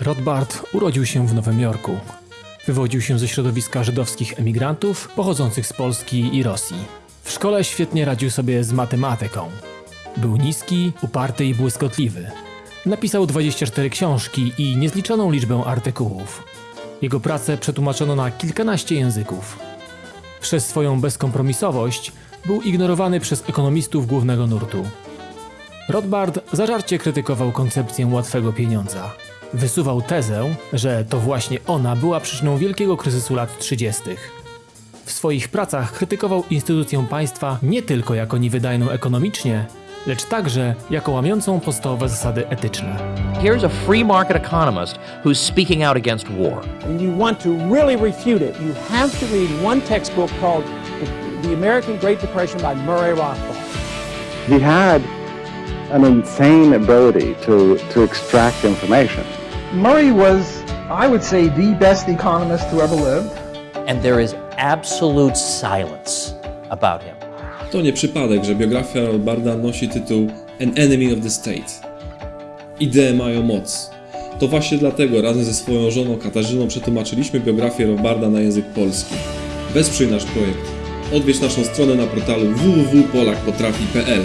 Rothbard urodził się w Nowym Jorku. Wywodził się ze środowiska żydowskich emigrantów pochodzących z Polski i Rosji. W szkole świetnie radził sobie z matematyką. Był niski, uparty i błyskotliwy. Napisał 24 książki i niezliczoną liczbę artykułów. Jego pracę przetłumaczono na kilkanaście języków. Przez swoją bezkompromisowość był ignorowany przez ekonomistów głównego nurtu. Rothbard zażarcie krytykował koncepcję łatwego pieniądza. Wysuwał tezę, że to właśnie ona była przyczyną wielkiego kryzysu lat 30. W swoich pracach krytykował instytucję państwa nie tylko jako niewydajną ekonomicznie, lecz także jako łamiącą podstawowe zasady etyczne. Here's a free market economist who's speaking out against war. and you want to really refute it, you have to read one textbook called The, the American Great Depression by Murray Rothbard. he had an insane ability to, to extract information. Murray was, I would say, the best economist who ever lived. And there is absolute silence about him. To nie przypadek, że biografia Rothbarda nosi tytuł An Enemy of the State. Idee mają moc. To właśnie dlatego razem ze swoją żoną Katarzyną przetłumaczyliśmy biografię Rothbarda na język polski. Wesprzyj nasz projekt. Odwiedź naszą stronę na portalu www.polakpotrafi.pl